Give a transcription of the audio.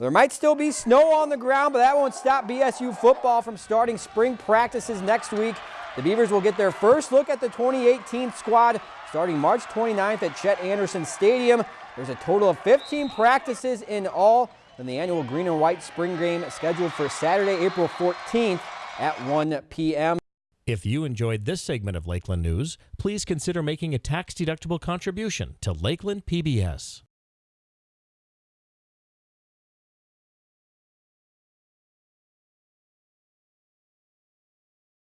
There might still be snow on the ground, but that won't stop BSU football from starting spring practices next week. The Beavers will get their first look at the 2018 squad starting March 29th at Chet Anderson Stadium. There's a total of 15 practices in all, and the annual green and white spring game scheduled for Saturday, April 14th at 1 p.m. If you enjoyed this segment of Lakeland News, please consider making a tax-deductible contribution to Lakeland PBS.